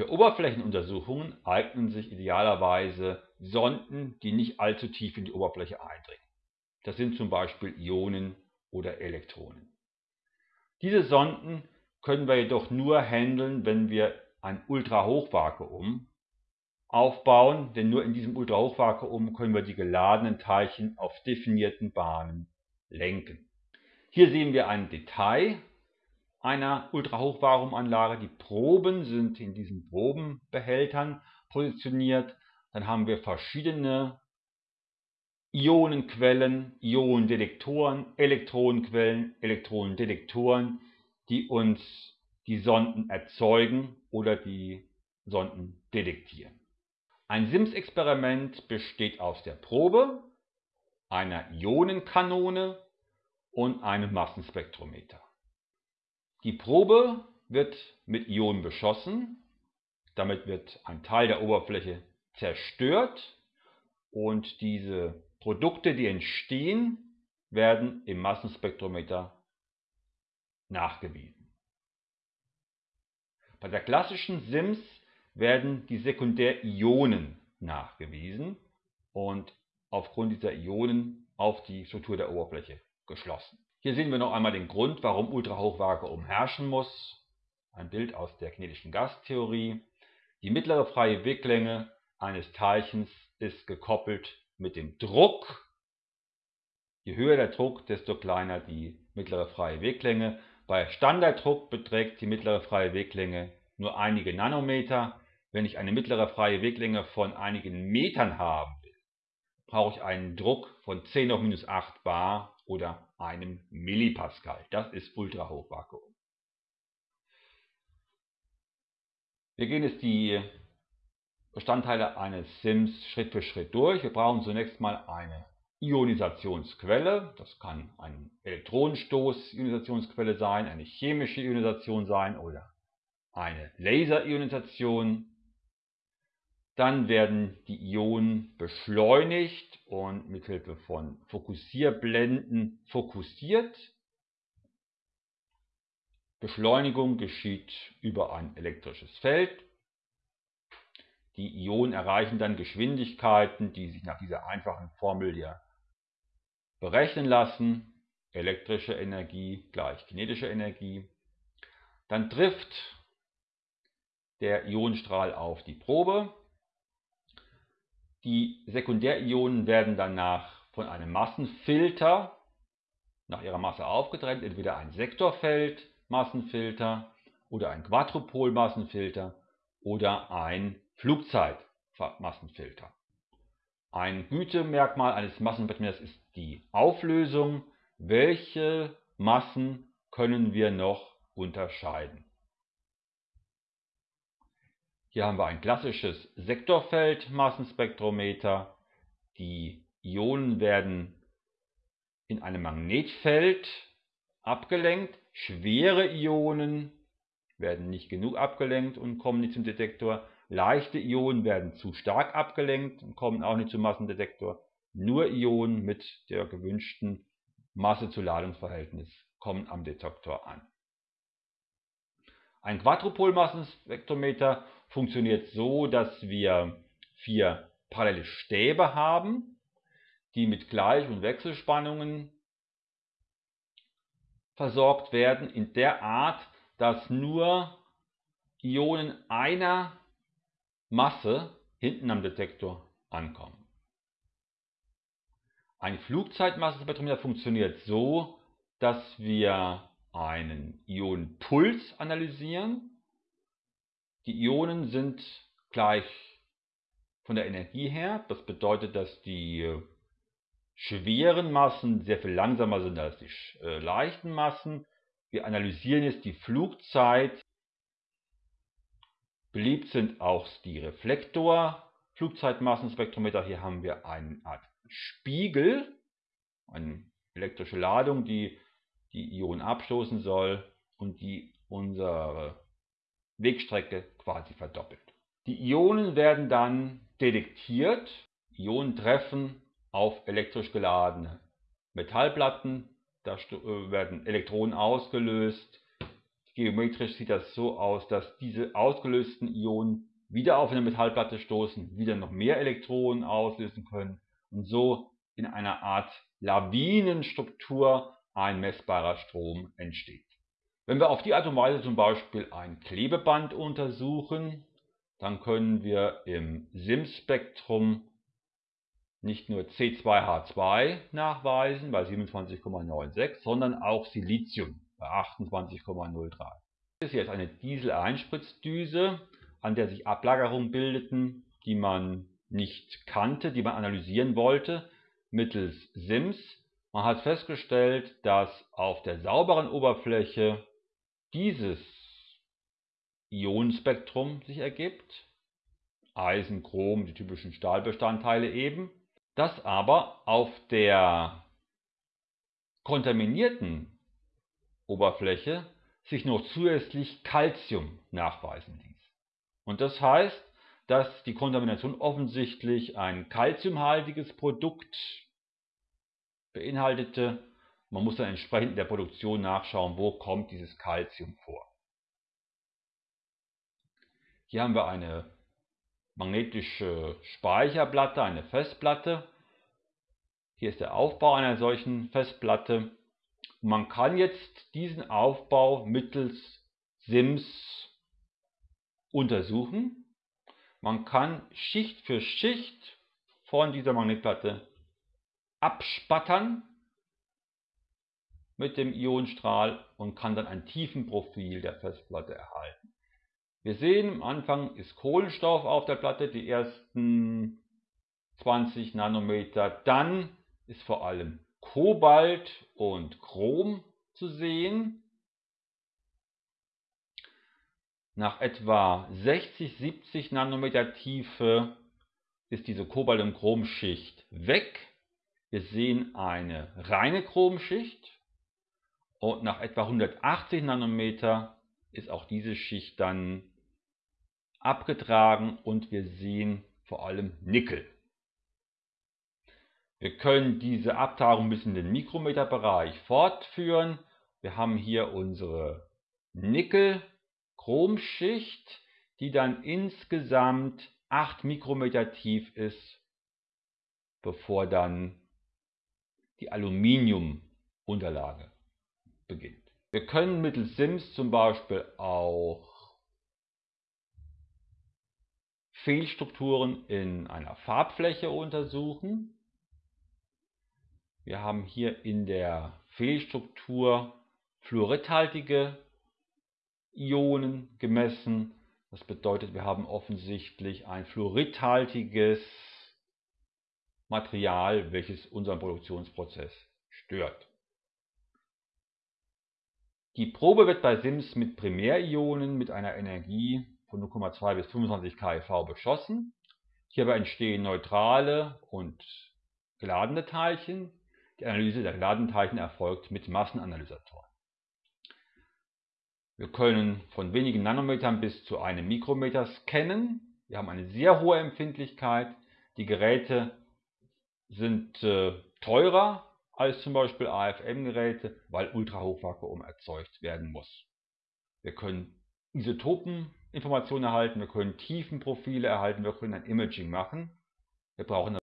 Für Oberflächenuntersuchungen eignen sich idealerweise Sonden, die nicht allzu tief in die Oberfläche eindringen. Das sind zum Beispiel Ionen oder Elektronen. Diese Sonden können wir jedoch nur handeln, wenn wir ein Ultrahochvakuum aufbauen, denn nur in diesem Ultrahochvakuum können wir die geladenen Teilchen auf definierten Bahnen lenken. Hier sehen wir ein Detail einer Ultrahochvakuumanlage. Die Proben sind in diesen Probenbehältern positioniert. Dann haben wir verschiedene Ionenquellen, Ionendetektoren, Elektronenquellen, Elektronendetektoren, die uns die Sonden erzeugen oder die Sonden detektieren. Ein SIMS-Experiment besteht aus der Probe, einer Ionenkanone und einem Massenspektrometer. Die Probe wird mit Ionen beschossen, damit wird ein Teil der Oberfläche zerstört und diese Produkte, die entstehen, werden im Massenspektrometer nachgewiesen. Bei der klassischen SIMS werden die Sekundärionen nachgewiesen und aufgrund dieser Ionen auf die Struktur der Oberfläche geschlossen. Hier sehen wir noch einmal den Grund, warum Ultrahochvakuum herrschen muss. Ein Bild aus der kinetischen Gastheorie. Die mittlere freie Weglänge eines Teilchens ist gekoppelt mit dem Druck. Je höher der Druck, desto kleiner die mittlere freie Weglänge. Bei Standarddruck beträgt die mittlere freie Weglänge nur einige Nanometer. Wenn ich eine mittlere freie Weglänge von einigen Metern haben will, brauche ich einen Druck von 10 auf minus 8 bar oder einem Millipascal. Das ist Ultrahochvakuum. Wir gehen jetzt die Bestandteile eines SIMS Schritt für Schritt durch. Wir brauchen zunächst mal eine Ionisationsquelle. Das kann ein Elektronenstoß-Ionisationsquelle sein, eine chemische Ionisation sein oder eine Laserionisation. Dann werden die Ionen beschleunigt und mithilfe von Fokussierblenden fokussiert. Beschleunigung geschieht über ein elektrisches Feld. Die Ionen erreichen dann Geschwindigkeiten, die sich nach dieser einfachen Formel hier berechnen lassen. Elektrische Energie gleich kinetische Energie. Dann trifft der Ionenstrahl auf die Probe. Die Sekundärionen werden danach von einem Massenfilter nach ihrer Masse aufgetrennt, entweder ein Sektorfeld-Massenfilter oder ein Quadrupol-Massenfilter oder ein Flugzeitmassenfilter. Ein Gütemerkmal eines Massenspektrometers ist die Auflösung. Welche Massen können wir noch unterscheiden? Hier haben wir ein klassisches Sektorfeld-Massenspektrometer. Die Ionen werden in einem Magnetfeld abgelenkt. Schwere Ionen werden nicht genug abgelenkt und kommen nicht zum Detektor. Leichte Ionen werden zu stark abgelenkt und kommen auch nicht zum Massendetektor. Nur Ionen mit der gewünschten Masse-zu-Ladungsverhältnis kommen am Detektor an. Ein Quadrupolmassenspektrometer funktioniert so, dass wir vier parallele Stäbe haben, die mit Gleich- und Wechselspannungen versorgt werden, in der Art, dass nur Ionen einer Masse hinten am Detektor ankommen. Ein Flugzeitmassenspektrometer funktioniert so, dass wir einen Ionenpuls analysieren die Ionen sind gleich von der Energie her. Das bedeutet, dass die schweren Massen sehr viel langsamer sind als die äh, leichten Massen. Wir analysieren jetzt die Flugzeit. Beliebt sind auch die Reflektor-Flugzeitmassenspektrometer. Hier haben wir eine Art Spiegel, eine elektrische Ladung, die die Ionen abstoßen soll und die unsere Wegstrecke quasi verdoppelt. Die Ionen werden dann detektiert. Ionen treffen auf elektrisch geladene Metallplatten. Da äh, werden Elektronen ausgelöst. Geometrisch sieht das so aus, dass diese ausgelösten Ionen wieder auf eine Metallplatte stoßen, wieder noch mehr Elektronen auslösen können und so in einer Art Lawinenstruktur ein messbarer Strom entsteht. Wenn wir auf die Art und Weise zum Beispiel ein Klebeband untersuchen, dann können wir im SIM-Spektrum nicht nur C2H2 nachweisen bei 27,96, sondern auch Silizium bei 28,03. Das ist jetzt eine Diesel-Einspritzdüse, an der sich Ablagerungen bildeten, die man nicht kannte, die man analysieren wollte, mittels SIMS. Man hat festgestellt, dass auf der sauberen Oberfläche dieses Ionenspektrum sich ergibt. Eisen, Chrom, die typischen Stahlbestandteile eben. Dass aber auf der kontaminierten Oberfläche sich noch zusätzlich Calcium nachweisen ließ. Und das heißt, dass die Kontamination offensichtlich ein calciumhaltiges Produkt beinhaltete. Man muss dann entsprechend in der Produktion nachschauen, wo kommt dieses Calcium vor. Hier haben wir eine magnetische Speicherplatte, eine Festplatte. Hier ist der Aufbau einer solchen Festplatte. Man kann jetzt diesen Aufbau mittels SIMS untersuchen. Man kann Schicht für Schicht von dieser Magnetplatte abspattern mit dem Ionenstrahl und kann dann ein Tiefenprofil der Festplatte erhalten. Wir sehen, am Anfang ist Kohlenstoff auf der Platte, die ersten 20 Nanometer. Dann ist vor allem Kobalt und Chrom zu sehen. Nach etwa 60, 70 Nanometer Tiefe ist diese Kobalt- und Chromschicht weg. Wir sehen eine reine Chromschicht und nach etwa 180 Nanometer ist auch diese Schicht dann abgetragen und wir sehen vor allem Nickel. Wir können diese Abtragung bis in den Mikrometerbereich fortführen. Wir haben hier unsere Nickel-Chromschicht, die dann insgesamt 8 Mikrometer tief ist, bevor dann die Aluminiumunterlage beginnt. Wir können mittels SIMS zum Beispiel auch Fehlstrukturen in einer Farbfläche untersuchen. Wir haben hier in der Fehlstruktur fluoridhaltige Ionen gemessen. Das bedeutet, wir haben offensichtlich ein fluoridhaltiges Material, welches unseren Produktionsprozess stört. Die Probe wird bei SIMS mit Primärionen mit einer Energie von 0,2 bis 25 keV beschossen. Hierbei entstehen neutrale und geladene Teilchen. Die Analyse der geladenen Teilchen erfolgt mit Massenanalysatoren. Wir können von wenigen Nanometern bis zu einem Mikrometer scannen. Wir haben eine sehr hohe Empfindlichkeit. Die Geräte sind äh, teurer als zum Beispiel AFM-Geräte, weil Ultrahochvakuum erzeugt werden muss. Wir können Isotopeninformationen erhalten, wir können Tiefenprofile erhalten, wir können ein Imaging machen. Wir brauchen